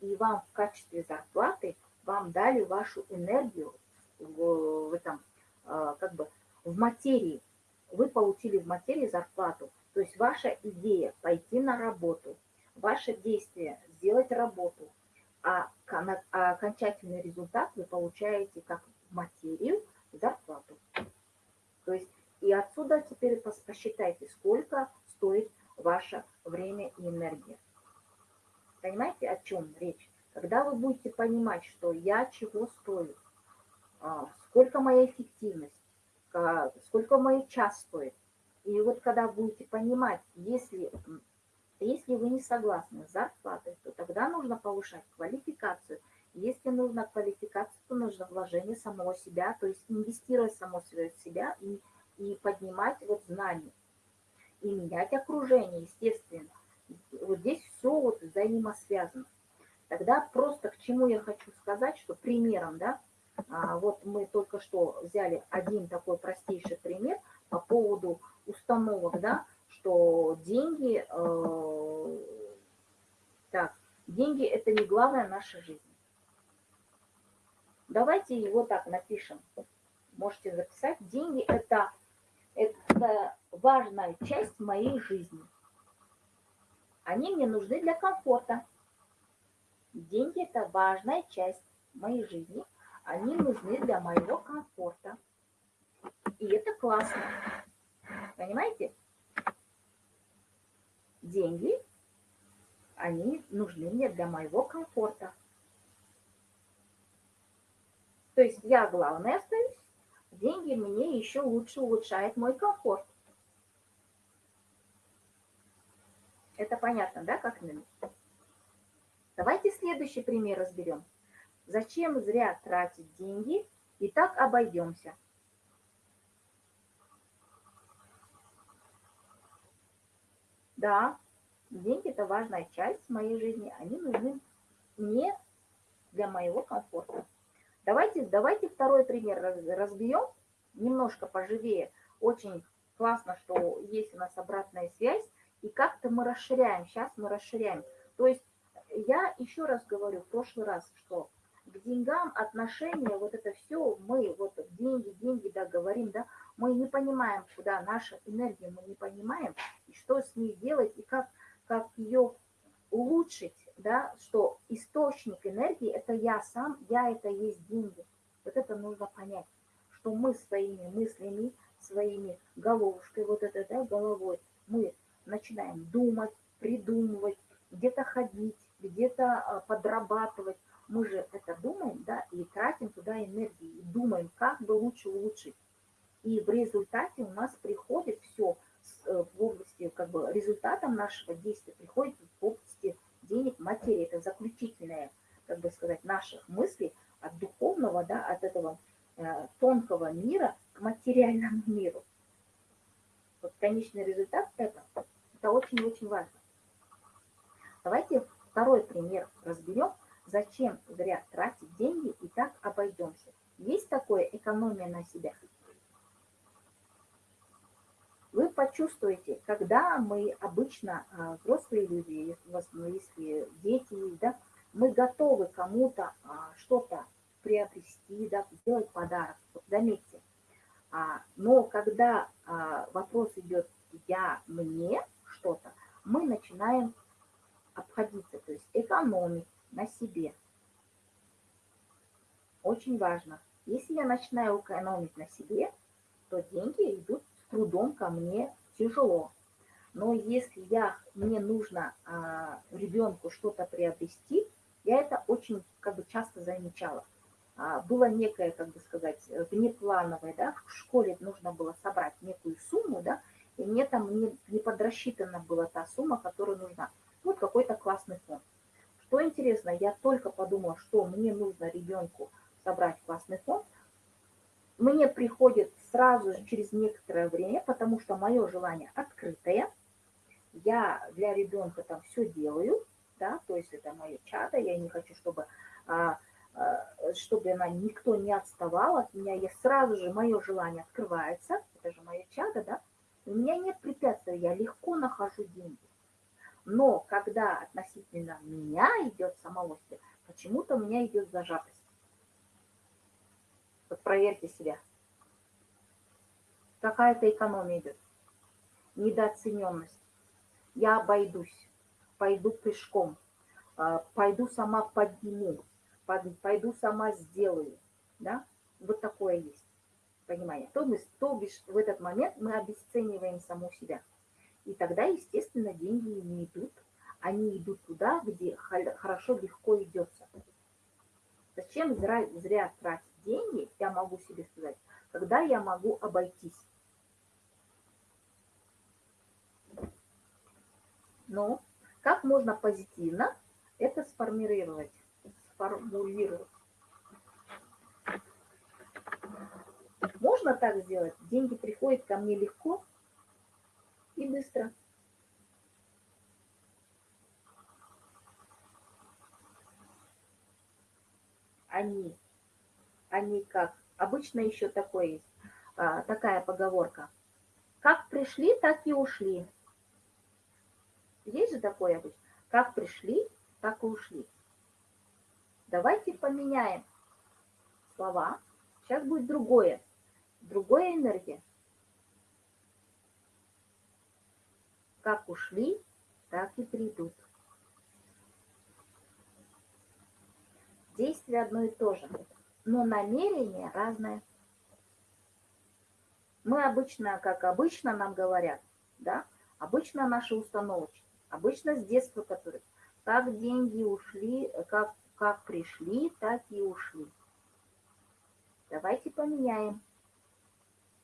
Speaker 1: и вам в качестве зарплаты вам дали вашу энергию в, в этом, а, как бы, в материи. Вы получили в материи зарплату. То есть ваша идея пойти на работу, ваше действие сделать работу, а, а окончательный результат вы получаете как материю зарплату. То есть и отсюда теперь посчитайте, сколько стоит ваше время и энергия. Понимаете, о чем речь? Когда вы будете понимать, что я чего стою, а, сколько моя эффективность, сколько мой час стоит. И вот когда будете понимать, если, если вы не согласны с зарплатой, то тогда нужно повышать квалификацию. Если нужна квалификация, то нужно вложение самого себя, то есть инвестировать само себя и и поднимать вот знания, и менять окружение, естественно. Вот здесь все вот взаимосвязано. Тогда просто к чему я хочу сказать, что примером, да, а, вот мы только что взяли один такой простейший пример по поводу установок, да, что деньги, э, так, деньги это не главная наша жизнь. Давайте его так напишем. Можете записать. Деньги это это важная часть моей жизни. Они мне нужны для комфорта. Деньги – это важная часть моей жизни. Они нужны для моего комфорта. И это классно. Понимаете? Деньги, они нужны мне для моего комфорта. То есть я главное остаюсь, деньги мне еще лучше улучшает мой комфорт. Это понятно, да, как именно? Давайте следующий пример разберем. Зачем зря тратить деньги и так обойдемся? Да, деньги – это важная часть моей жизни, они нужны мне для моего комфорта. Давайте, давайте второй пример разбьем, немножко поживее. Очень классно, что есть у нас обратная связь, и как-то мы расширяем, сейчас мы расширяем. То есть я еще раз говорю, в прошлый раз, что к деньгам отношения, вот это все, мы вот деньги, деньги, да, говорим, да, мы не понимаем, куда наша энергия, мы не понимаем, и что с ней делать, и как, как ее улучшить, да, что источник энергии – это я сам, я – это есть деньги. Вот это нужно понять, что мы своими мыслями, своими головушкой, вот это, да, головой, мы начинаем думать, придумывать, где-то ходить, где-то а, подрабатывать. Мы же это думаем, да, и тратим туда энергию, и думаем, как бы лучше улучшить. И в результате у нас приходит все э, в области, как бы результатом нашего действия приходит в области денег, материи. Это заключительное, как бы сказать, наших мыслей от духовного, да, от этого э, тонкого мира к материальному миру. Вот конечный результат это, это очень-очень важно. Давайте второй пример разберем, зачем зря тратить деньги и так обойдемся. Есть такое экономия на себя? Вы почувствуете, когда мы обычно, а, взрослые люди, ну, если дети да, мы готовы кому-то а, что-то приобрести, да, сделать подарок, заметьте. А, но когда вопрос идет «я, мне что-то», мы начинаем обходиться, то есть экономить на себе. Очень важно. Если я начинаю экономить на себе, ко мне тяжело. Но если я, мне нужно а, ребенку что-то приобрести, я это очень как бы часто замечала. А, было некое, как бы сказать, внеплановое, да, в школе нужно было собрать некую сумму, да, и мне там не, не подрасчитана была та сумма, которая нужна. Вот какой-то классный фонд. Что интересно, я только подумала, что мне нужно ребенку собрать классный фонд, мне приходит сразу же через некоторое время, потому что мое желание открытое, я для ребенка там все делаю, да, то есть это мое чадо, я не хочу, чтобы, а, а, чтобы она никто не отставал от меня, я сразу же, мое желание открывается, это же мое чадо, да, у меня нет препятствий, я легко нахожу деньги. Но когда относительно меня идет самого себя, почему-то у меня идет зажатость. Вот проверьте себя. Какая-то экономия идет. Недооцененность. Я обойдусь, пойду пешком, а, пойду сама подниму, пойду сама сделаю. Да? Вот такое есть. Понимаете? То, мы, то бишь в этот момент мы обесцениваем саму себя. И тогда, естественно, деньги не идут. Они идут туда, где хорошо, легко идется. Зачем зря, зря тратить деньги, я могу себе сказать, когда я могу обойтись. Но как можно позитивно это сформулировать? сформулировать? Можно так сделать? Деньги приходят ко мне легко и быстро. Они не как. Обычно еще такое есть, а, такая поговорка. Как пришли, так и ушли. Есть же такое обычно. Как пришли, так и ушли. Давайте поменяем слова. Сейчас будет другое. Другая энергия. Как ушли, так и придут. Действие одно и то же но намерение разное. Мы обычно, как обычно нам говорят, да, обычно наши установочки, обычно с детства, которые, как деньги ушли, как, как пришли, так и ушли. Давайте поменяем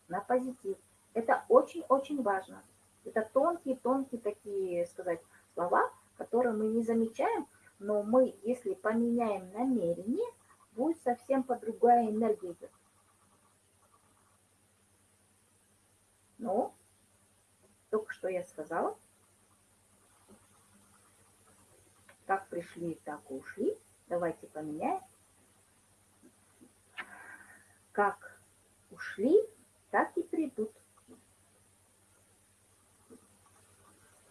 Speaker 1: на позитив. Это очень-очень важно. Это тонкие-тонкие такие, сказать, слова, которые мы не замечаем, но мы, если поменяем намерение, будет совсем по другая энергия идет. Ну, только что я сказала. Как пришли, так и ушли. Давайте поменяем. Как ушли, так и придут.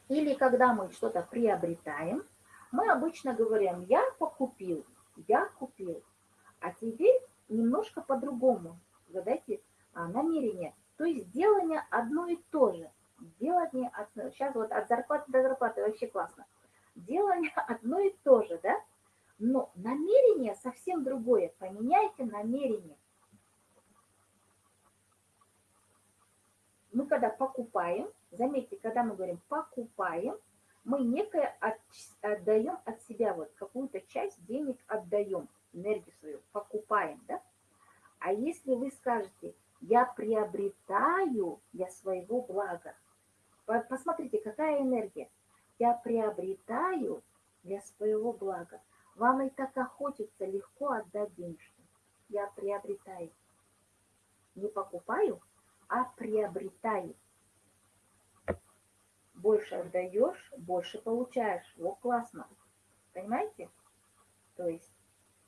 Speaker 1: Или когда мы что-то приобретаем, мы обычно говорим, я покупил, я купил. А теперь немножко по-другому. Задайте а, намерение. То есть делание одно и то же. Делание, от, сейчас вот от зарплаты до зарплаты вообще классно. Делание одно и то же, да? Но намерение совсем другое. Поменяйте намерение. Мы когда покупаем, заметьте, когда мы говорим покупаем, мы некое от, отдаем от себя, вот какую-то часть денег отдаем, энергию свою, покупаем, да? А если вы скажете, я приобретаю для своего блага, посмотрите, какая энергия. Я приобретаю для своего блага. Вам и так охотится легко отдать денежки. Я приобретаю. Не покупаю, а приобретаю. Больше отдаешь, больше получаешь. Вот классно. Понимаете? То есть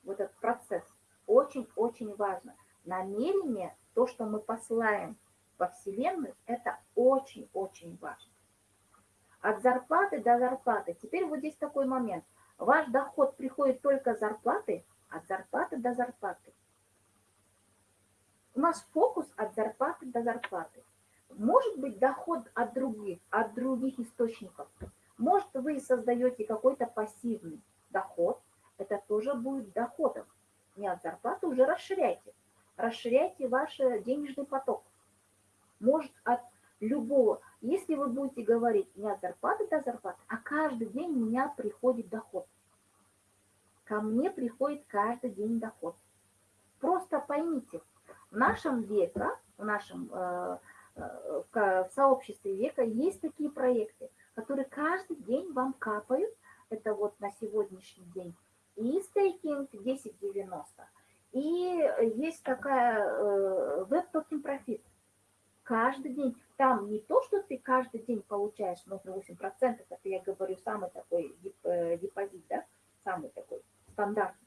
Speaker 1: вот этот процесс очень-очень важно. Намерение, то, что мы посылаем во Вселенную, это очень-очень важно. От зарплаты до зарплаты. Теперь вот здесь такой момент. Ваш доход приходит только с зарплаты, от зарплаты до зарплаты. У нас фокус от зарплаты до зарплаты. Может быть доход от других, от других источников. Может вы создаете какой-то пассивный доход, это тоже будет доходом. Не от зарплаты, уже расширяйте. Расширяйте ваш денежный поток. Может от любого. Если вы будете говорить не от зарплаты до зарплаты, а каждый день у меня приходит доход. Ко мне приходит каждый день доход. Просто поймите, в нашем веке, в нашем э, э, в сообществе века есть такие проекты, которые каждый день вам капают. Это вот на сегодняшний день. И стейкинг 1090. И есть такая э, веб-токен профит. Каждый день. Там не то, что ты каждый день получаешь 0,8%, это я говорю самый такой депозит, да, самый такой стандартный.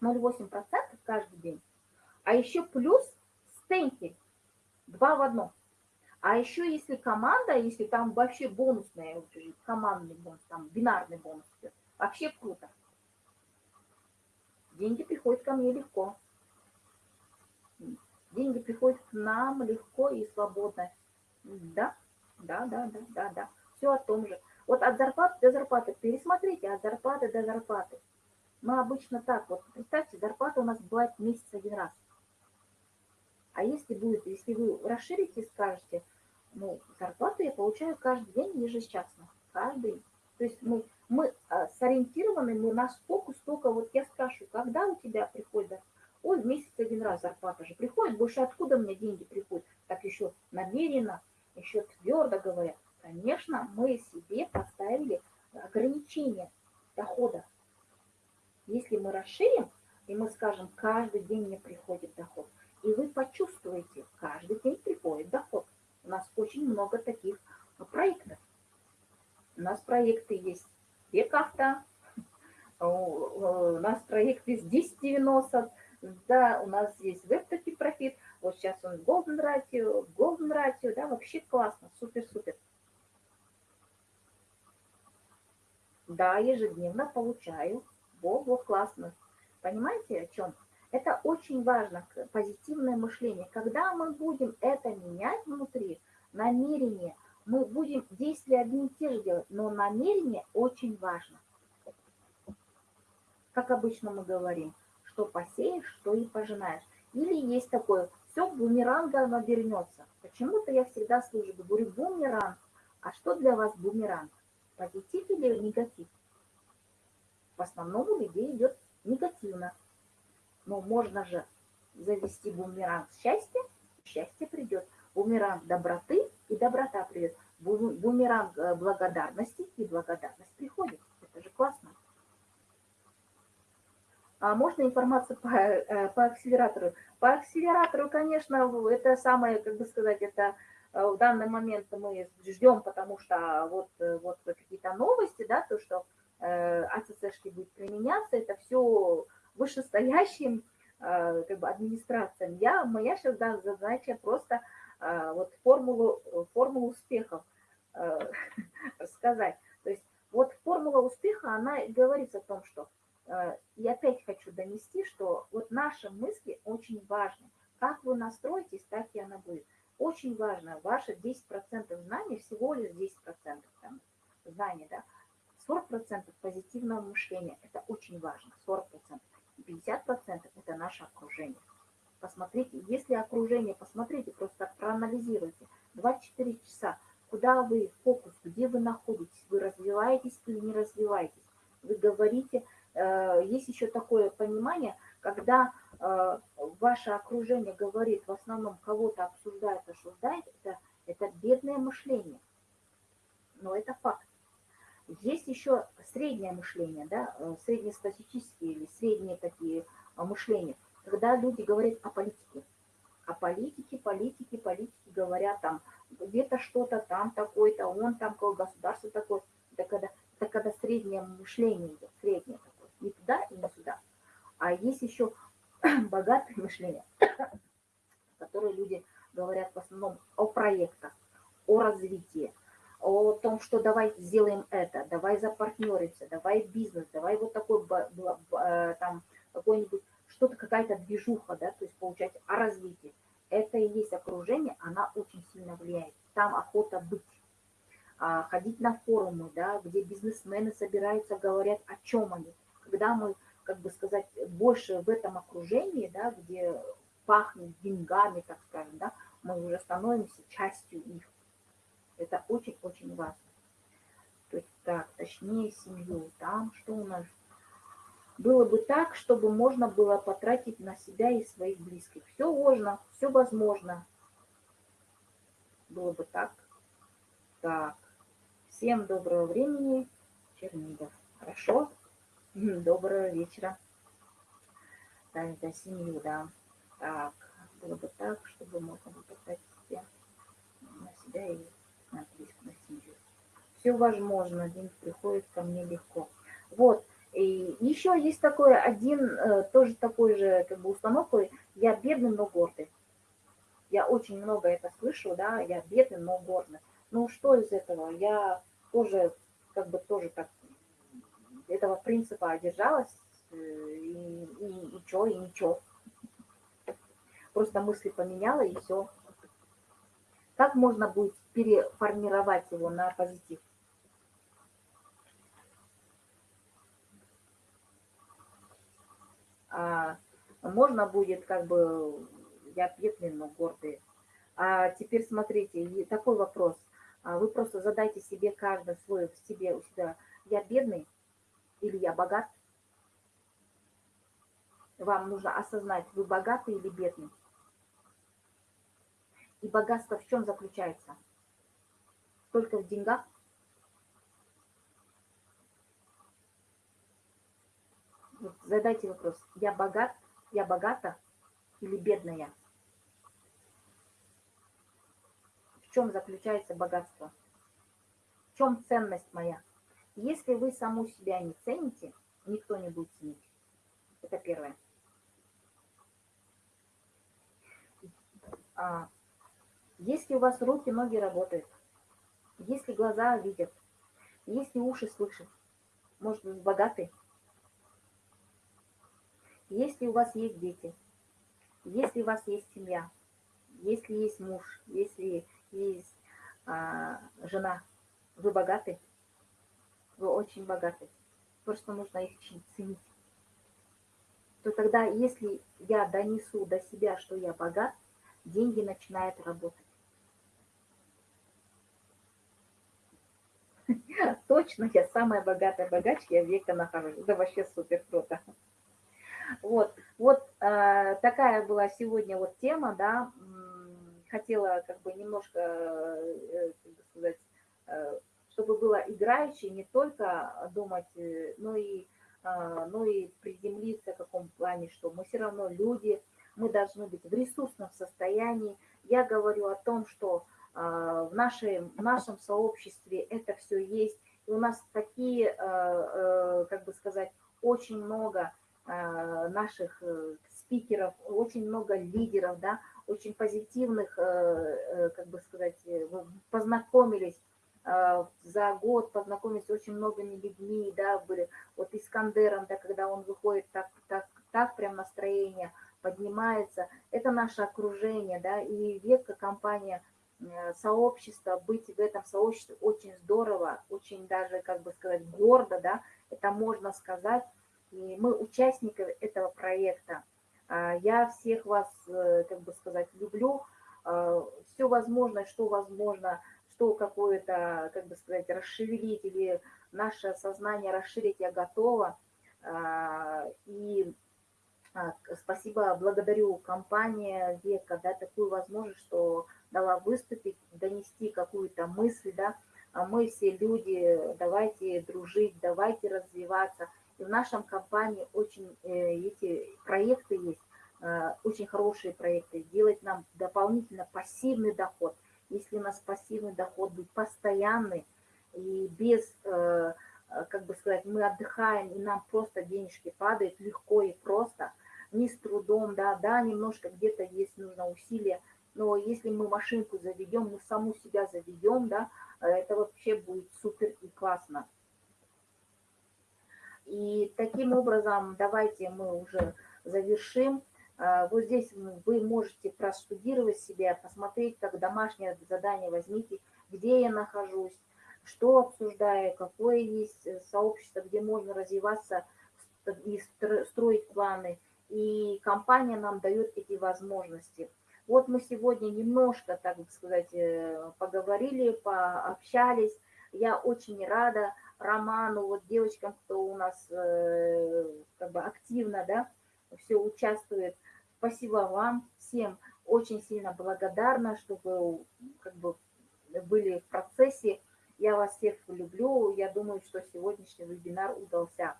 Speaker 1: 0,8% каждый день. А еще плюс стейкинг. Два в одном. А еще если команда, если там вообще бонусная, командный бонус, там бинарный бонус, вообще круто. Деньги приходят ко мне легко. Деньги приходят к нам легко и свободно. Да, да, да, да, да, да. Все о том же. Вот от зарплаты до зарплаты. Пересмотрите от зарплаты до зарплаты. Мы обычно так, вот представьте, зарплата у нас бывает в месяц один раз. А если будет, если вы расширите и скажете, ну, зарплату я получаю каждый день ежечасно, каждый. То есть мы, мы а, сориентированы, мы наш фокус только, вот я спрашиваю, когда у тебя приходит, ой, в месяц один раз зарплата же приходит, больше откуда мне деньги приходят? Так еще намеренно, еще твердо говоря, конечно, мы себе поставили ограничение дохода. Если мы расширим, и мы скажем, каждый день мне приходит доход – и вы почувствуете, каждый день приходит доход. У нас очень много таких проектов. У нас проекты есть Бекавто, у нас проект есть 1090, да, у нас есть WebToki профит, вот сейчас он Golden Ratio, Golden Ratio, да, вообще классно, супер-супер. Да, ежедневно получаю, во-во, классно. Понимаете, о чем? Это очень важно, позитивное мышление. Когда мы будем это менять внутри, намерение, мы будем действия одни и те же делать, но намерение очень важно. Как обычно мы говорим, что посеешь, что и пожинаешь. Или есть такое, все бумерангом вернется. Почему-то я всегда слышу, говорю, бумеранг. А что для вас бумеранг? Позитив или негатив? В основном у людей идет негативно. Но можно же завести бумеранг счастья, счастье придет. Бумеранг доброты, и доброта придет. Бумеранг э, благодарности, и благодарность приходит. Это же классно. А можно информацию по, э, по акселератору? По акселератору, конечно, это самое, как бы сказать, это э, в данный момент мы ждем, потому что вот, вот какие-то новости, да, то, что АЦЦшки будет применяться, это все вышестоящим как бы администрациям. Я, моя сейчас да, задача просто вот формулу, формулу успехов рассказать. То есть вот формула успеха, она говорит о том, что и опять хочу донести, что вот наши мысли очень важны. Как вы настроитесь, так и она будет. Очень важно, ваши 10% знаний, всего лишь 10% там, знаний, да, 40% позитивного мышления, это очень важно, 40%. 50% это наше окружение. Посмотрите, если окружение, посмотрите, просто проанализируйте. 24 часа, куда вы, фокус, где вы находитесь, вы развиваетесь или не развиваетесь. Вы говорите, э, есть еще такое понимание, когда э, ваше окружение говорит, в основном кого-то обсуждает, осуждает, это, это бедное мышление. Но это факт. Есть еще среднее мышление, да, э, среднестатистические или средние такие э, мышления, когда люди говорят о политике. О политике, политике, политике говорят там, где-то что-то там такое-то, он там, государство такое. Это когда, это когда среднее мышление идет, среднее такое. Не туда и не сюда. А есть еще богатое мышление, которые люди говорят в основном о проектах, о развитии, о том, что давай сделаем это, давай запартнеримся, давай бизнес, давай вот такой э, там какой-нибудь, что-то какая-то движуха, да, то есть получать о развитии. Это и есть окружение, она очень сильно влияет. Там охота быть, а, ходить на форумы, да, где бизнесмены собираются, говорят, о чем они. Когда мы как бы сказать, больше в этом окружении, да, где пахнет деньгами, так скажем, да, мы уже становимся частью их. Это очень-очень важно. То есть так, точнее семью, там что у нас? Было бы так, чтобы можно было потратить на себя и своих близких. Все можно, все возможно. Было бы так. Так, всем доброго времени, Чернигов. Хорошо? Доброго вечера. Так, за семью, да. Так, было бы так, чтобы можно было поставить себя на себя и на близко, на семью. Все возможно, день приходит ко мне легко. Вот, и еще есть такой один, э, тоже такой же как бы установкой, я бедный, но гордый. Я очень много это слышу, да, я бедный, но гордый. Ну что из этого? Я тоже как бы тоже так этого принципа одержалась, э, и, и, и чё, и ничего. Просто мысли поменяла, и все. Как можно будет переформировать его на позитив? А, можно будет как бы, я бедный, но гордый. А теперь смотрите, такой вопрос. А вы просто задайте себе каждый свой, в себе, у себя, я бедный, или я богат. Вам нужно осознать, вы богатый или бедный. И богатство в чем заключается? Только в деньгах? Вот задайте вопрос, я богат, я богата или бедная? В чем заключается богатство? В чем ценность моя? Если вы саму себя не цените, никто не будет ценить. Это первое. А, если у вас руки, ноги работают, если глаза видят, если уши слышат, может, вы богаты, если у вас есть дети, если у вас есть семья, если есть муж, если есть а, жена, вы богаты – вы очень богаты. Просто нужно их ценить. То тогда, если я донесу до себя, что я богат, деньги начинают работать. Точно, я самая богатая богачка, я века нахожусь. Да вообще супер круто. Вот, вот э, такая была сегодня вот тема, да. Хотела как бы немножко, э, как бы сказать, э, чтобы было играючи, не только думать, э, но и, а, но и приземлиться в каком плане, что мы все равно люди, мы должны быть в ресурсном состоянии. Я говорю о том, что а, в, нашей, в нашем сообществе это все есть, у нас такие, э, э, как бы сказать, очень много наших спикеров, очень много лидеров, да, очень позитивных, как бы сказать, познакомились за год, познакомились с очень многими людьми, да, были, вот Искандером, да, когда он выходит, так, так, так прям настроение поднимается, это наше окружение, да, и ветка компания – Э, сообщество, быть в этом сообществе очень здорово, очень даже, как бы сказать, гордо, да, это можно сказать. И мы участники этого проекта. А, я всех вас, э, как бы сказать, люблю. А, Все возможное, что возможно, что какое-то, как бы сказать, расшевелить или наше сознание расширить, я готова. А, и спасибо, благодарю компании Века, да, такую возможность, что дала выступить, донести какую-то мысль, да, а мы все люди, давайте дружить, давайте развиваться. И в нашем компании очень э, эти проекты есть, э, очень хорошие проекты, делать нам дополнительно пассивный доход. Если у нас пассивный доход будет постоянный и без, э, как бы сказать, мы отдыхаем, и нам просто денежки падают легко и просто, не с трудом, да, да, немножко где-то есть нужно усилия, но если мы машинку заведем, мы саму себя заведем, да, э, это вообще будет супер и классно. И таким образом, давайте мы уже завершим. Э, вот здесь вы можете простудировать себя, посмотреть, как домашнее задание возьмите, где я нахожусь, что обсуждаю, какое есть э, сообщество, где можно развиваться и строить планы. И компания нам дает эти возможности. Вот мы сегодня немножко, так сказать, э, поговорили, пообщались. Я очень рада Роману, вот девочкам, кто у нас э, как бы активно, да, все участвует. Спасибо вам всем. Очень сильно благодарна, что вы как бы были в процессе. Я вас всех люблю. Я думаю, что сегодняшний вебинар удался.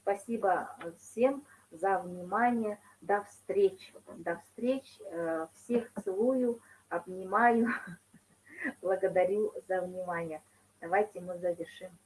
Speaker 1: Спасибо всем за внимание. До встреч. До встреч. Всех целую, обнимаю. Благодарю за внимание. Давайте мы завершим.